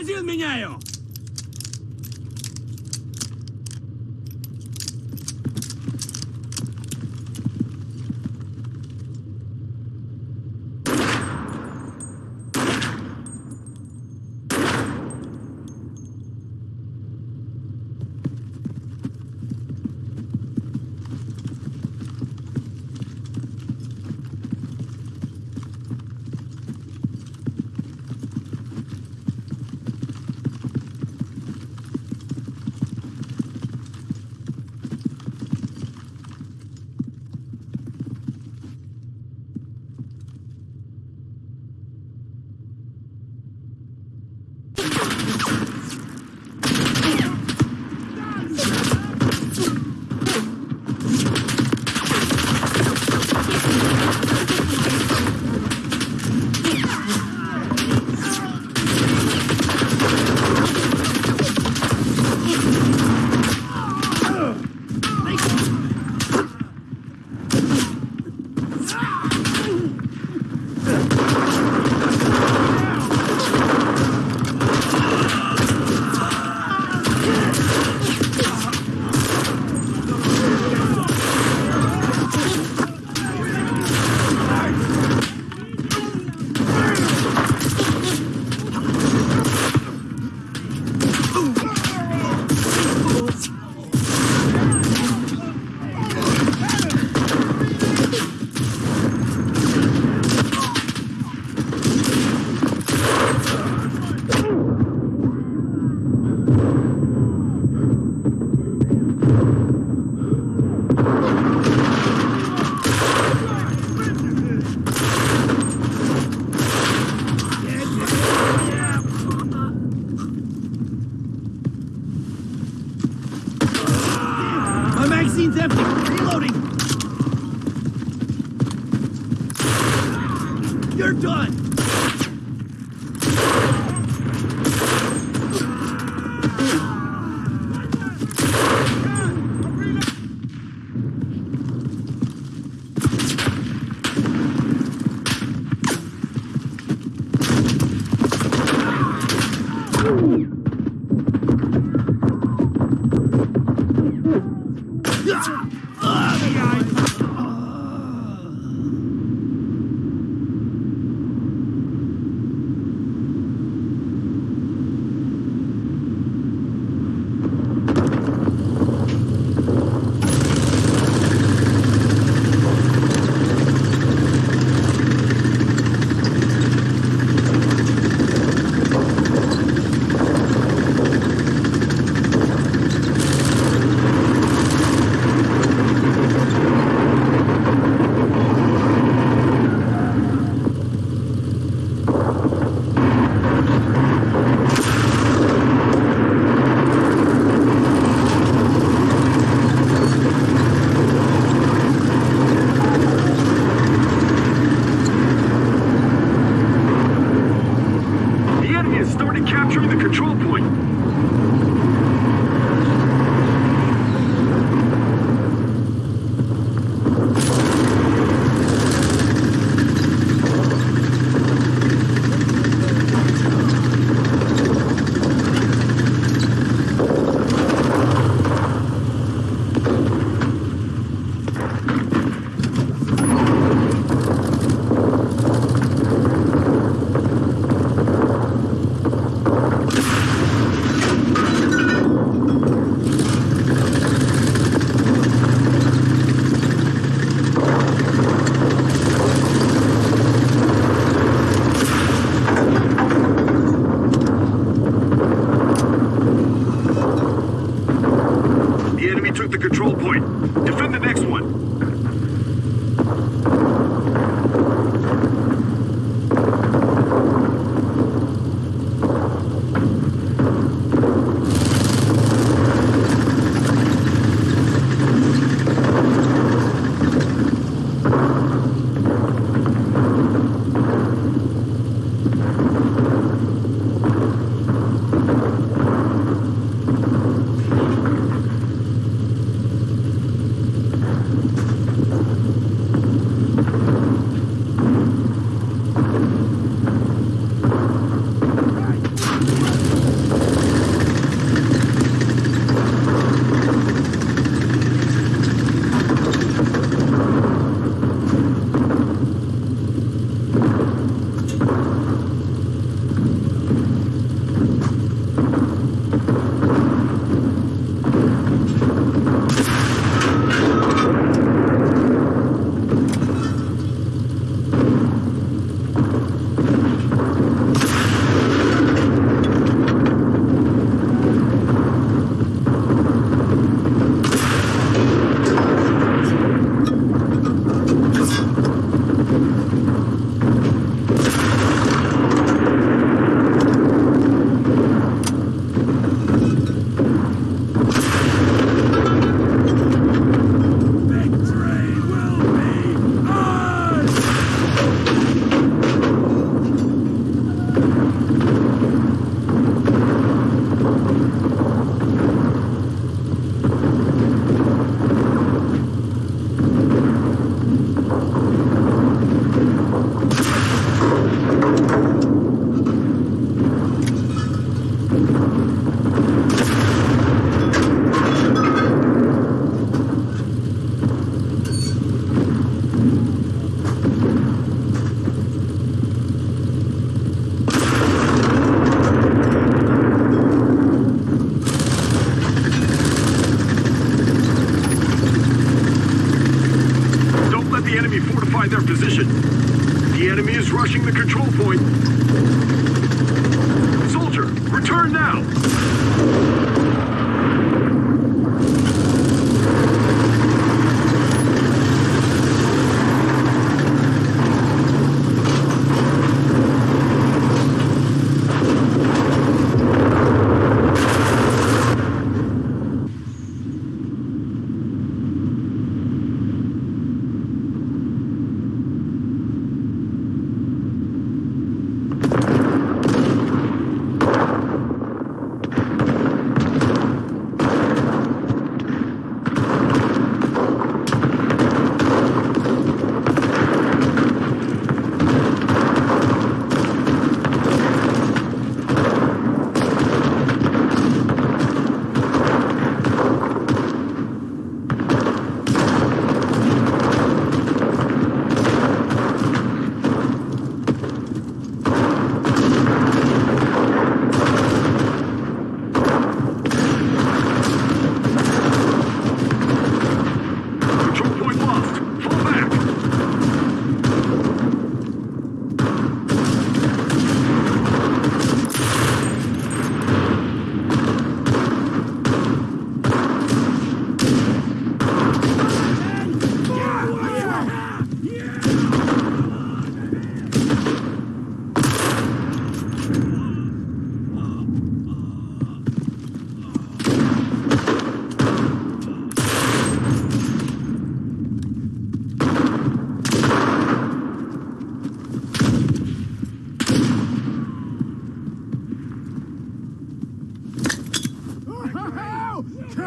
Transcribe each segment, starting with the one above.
Магазин меняю!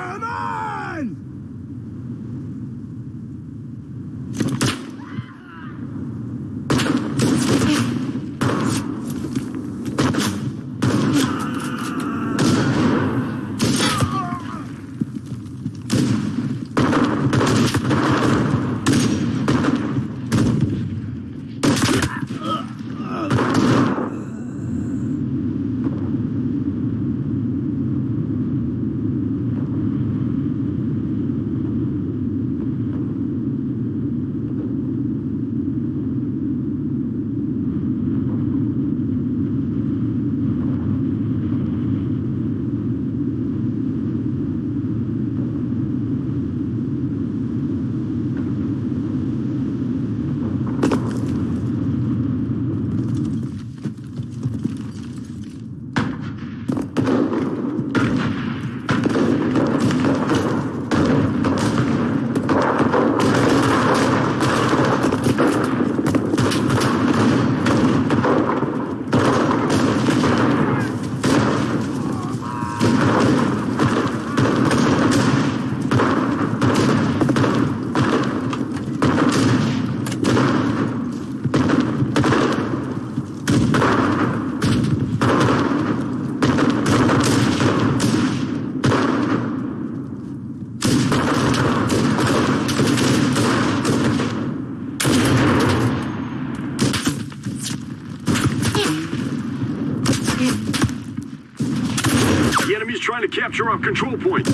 Senhor! The enemy's trying to capture our control point.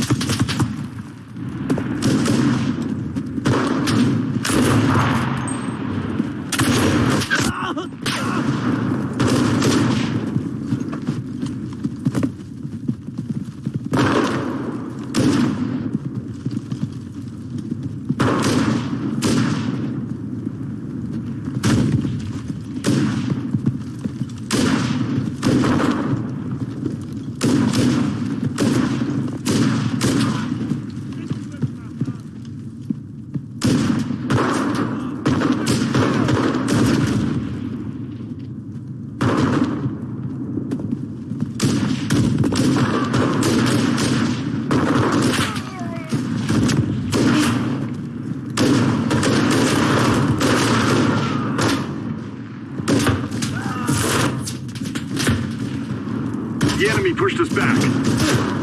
The enemy pushed us back.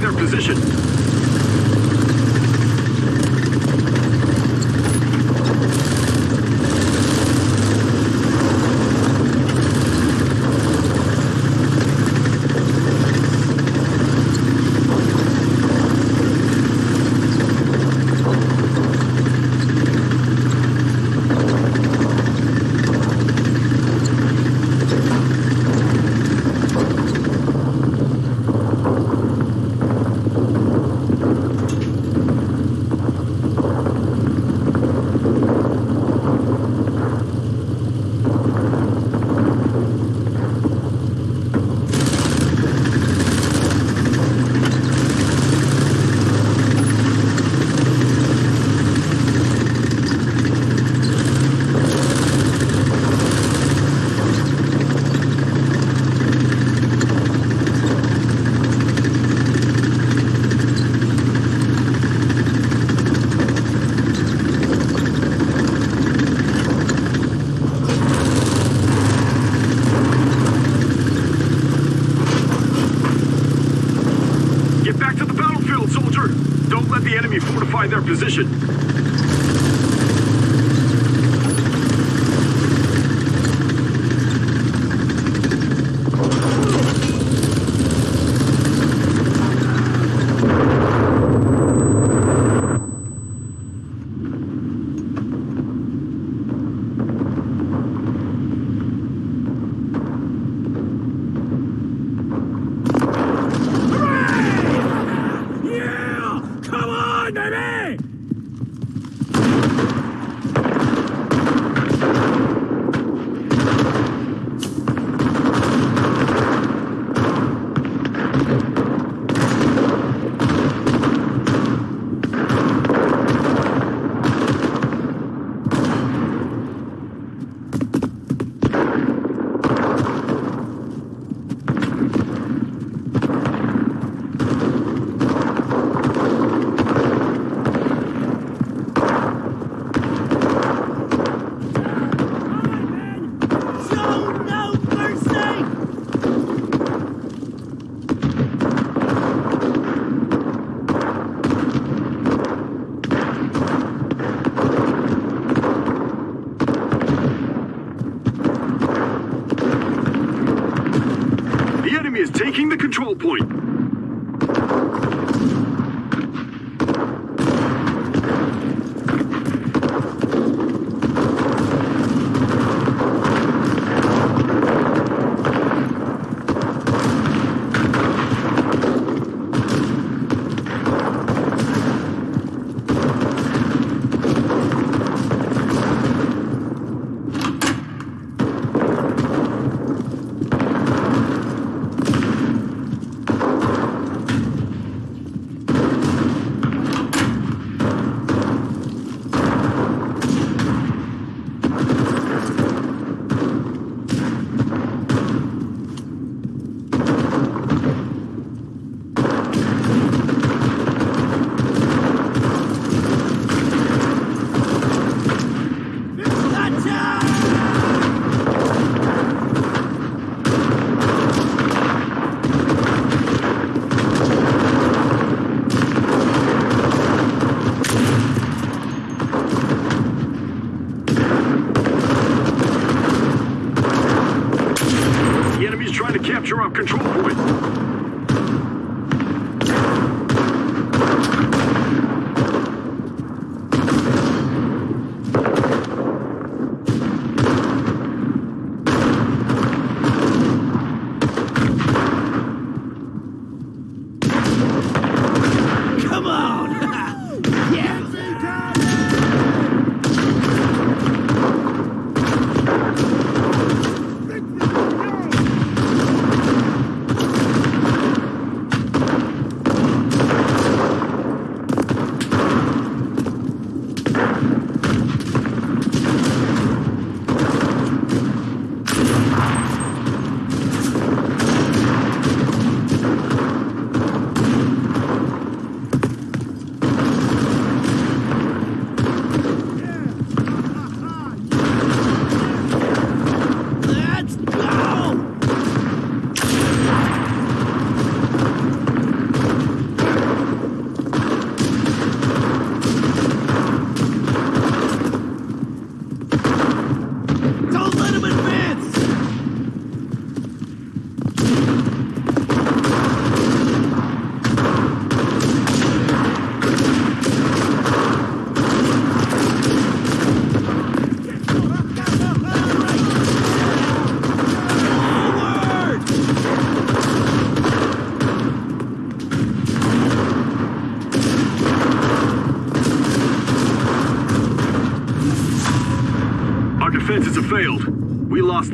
Their position. Get back to the battlefield, soldier. Don't let the enemy fortify their position.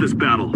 This battle.